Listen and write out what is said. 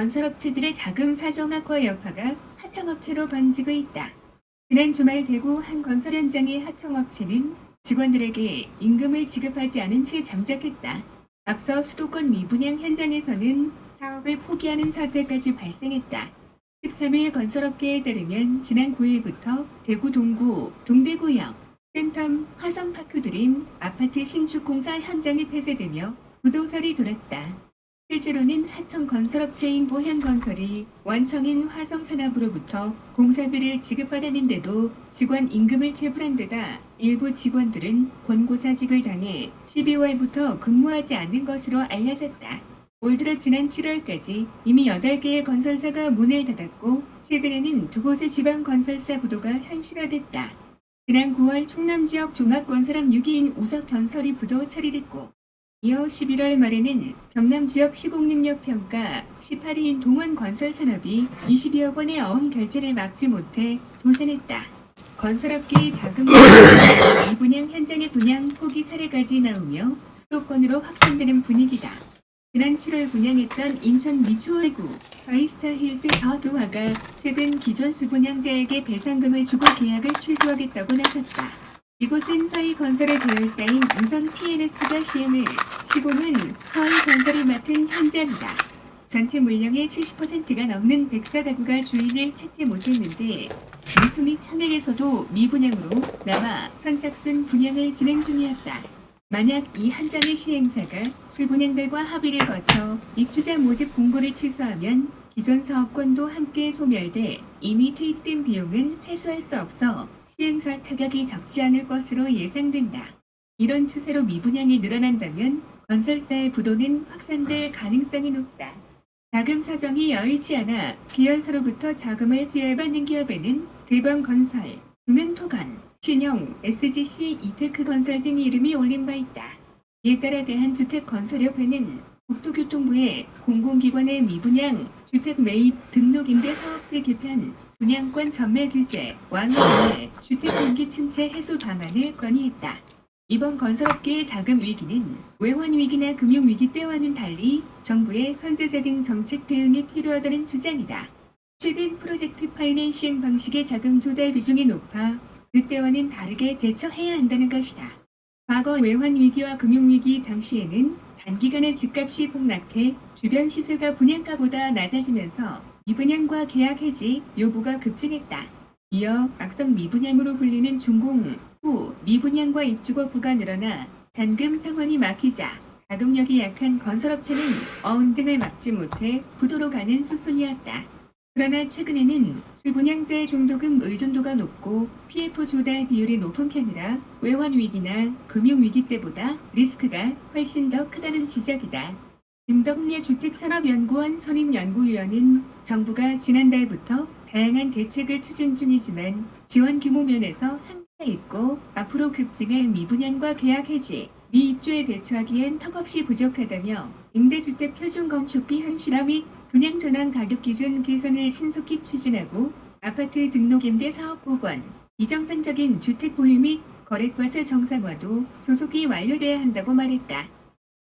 건설업체들의 자금 사정 악화 여파가 하청업체로 번지고 있다. 지난 주말 대구 한 건설 현장의 하청업체는 직원들에게 임금을 지급하지 않은 채 잠적했다. 앞서 수도권 미분양 현장에서는 사업을 포기하는 사태까지 발생했다. 13일 건설업계에 따르면 지난 9일부터 대구 동구, 동대구역, 센텀, 화성파크 드림 아파트 신축 공사 현장이 폐쇄되며 부도설이 돌았다. 실제로는 하청 건설업체인 보현건설이 원청인 화성산업으로부터 공사비를 지급받았는데도 직원 임금을 체불한 데다 일부 직원들은 권고사직을 당해 12월부터 근무하지 않는 것으로 알려졌다. 올 들어 지난 7월까지 이미 8개의 건설사가 문을 닫았고 최근에는 두 곳의 지방 건설사 부도가 현실화됐다. 지난 9월 충남 지역 종합건설업 6기인 우석건설이 부도 처리됐고 이어 11월 말에는 경남 지역 시공능력 평가 18위인 동원건설산업이 22억 원의 어음 결제를 막지 못해 도산했다. 건설업계의 자금 미분양 현장의 분양 포기 사례까지 나오며 수도권으로 확산되는 분위기다. 지난 7월 분양했던 인천 미추홀구 서이스타 힐스 더두화가 최근 기존 수분양자에게 배상금을 주고 계약을 취소하겠다고 나섰다. 이곳은 서희건설의 계열사인 우선 TNS가 시행을 시공은 서희건설이 맡은 현장이다. 전체 물량의 70%가 넘는 백사 가구가 주인을 찾지 못했는데 미수 및 천액에서도 미분양으로 남아 선착순 분양을 진행 중이었다. 만약 이 한 장의 시행사가 출분양들과 합의를 거쳐 입주자 모집 공고를 취소하면 기존 사업권도 함께 소멸돼 이미 투입된 비용은 회수할 수 없어 시행사 타격이 적지 않을 것으로 예상된다. 이런 추세로 미분양이 늘어난다면 건설사의 부도는 확산될 가능성이 높다. 자금 사정이 여의치 않아 기관사로부터 자금을 수혈받는 기업에는 대방건설, 금은토건, 신형, SGC, 이테크 건설 등의 이름이 올린 바 있다. 이에 따라 대한주택건설협회는 국토교통부의 공공기관의 미분양, 주택 매입, 등록 임대 사업체 개편, 분양권 전매 규제, 완화의 주택 공기 침체 해소 방안을 건의했다. 이번 건설업계의 자금 위기는 외환 위기나 금융 위기 때와는 달리 정부의 선제적인 정책 대응이 필요하다는 주장이다. 최근 프로젝트 파이낸싱 방식의 자금 조달 비중이 높아 그때와는 다르게 대처해야 한다는 것이다. 과거 외환 위기와 금융 위기 당시에는 단기간에 집값이 폭락해 주변 시세가 분양가보다 낮아지면서 미분양과 계약 해지 요구가 급증했다. 이어 악성 미분양으로 불리는 준공 후 미분양과 입주 거부가 늘어나 잔금 상환이 막히자 자금력이 약한 건설업체는 어운 등을 막지 못해 부도로 가는 수순이었다. 그러나 최근에는 출분양자의 중도금 의존도가 높고 PF 조달 비율이 높은 편이라 외환 위기나 금융 위기 때보다 리스크가 훨씬 더 크다는 지적이다. 김덕래 주택산업연구원 선임연구위원은 정부가 지난달부터 다양한 대책을 추진 중이지만 지원 규모 면에서 한계가 있고 앞으로 급증할 미분양과 계약 해지, 미입주에 대처하기엔 턱없이 부족하다며 임대주택 표준건축비 현실화 및 분양 전환 가격 기준 개선을 신속히 추진하고 아파트 등록 임대 사업 복원, 비정상적인 주택 보유 및 거래과세 정상화도 조속히 완료돼야 한다고 말했다.